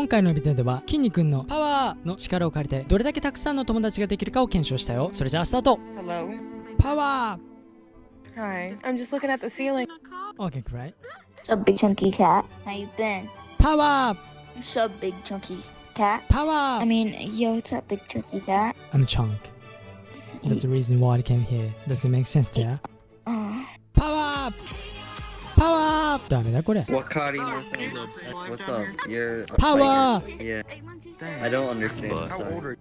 今回のビデオでは筋肉のパワーの力を借りてどれだけたくさんの友達ができるかを検証したよそれじゃあスタート Hello. パワ Hi. I'm just looking at the ceiling. ー OK great What's up, big chunky cat? How you been? パワー What's up, big chunky cat? パワ I ー mean, yo, what's up, big chunky cat? I'm Chunk That's the reason why I came here Does it make sense to ya? Uh, パワーパワーダメだこれ Wakari-san, what's up? You're Power! Yeah, I don't understand. I'm sorry.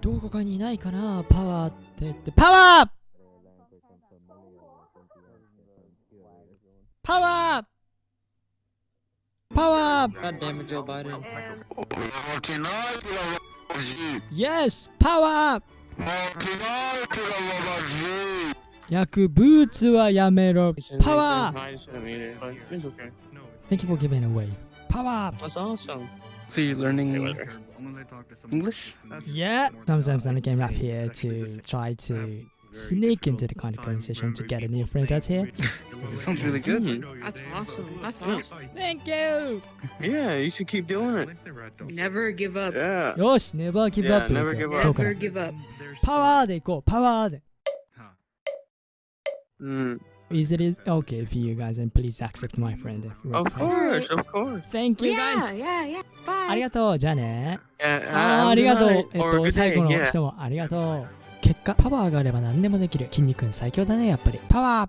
どこかにいないかなパワーって言ってパワーパワーパワー God damn it, Joe Biden. Yes! パワー薬物はやめろパワー I shouldn't eat it, but it's okay. Thank you for giving away パワー That's awesome. So you're learning English? Yeah, sometimes I came up here to try to sneak into the kind of conversation to get a new friend out here. Sounds really good. That's awesome. That's awesome. Thank you! Yeah, you should keep doing it. Never give up. Yeah. よし、never give Yeah, up! never give up. 今日から Never give up. パワーでいこう、パワーで Mm. Is it okay if you guys and please accept my friend? Of course, of course. Thank you Yeah, guys! yeah, yeah. あ Bye. りがとう、じゃあね。Yeah, あー uh, ありがとう。えっと、最後の yeah. 人もありがとう。結果、パワーがあれば何でもできる。筋肉最強だね、やっぱり。パワー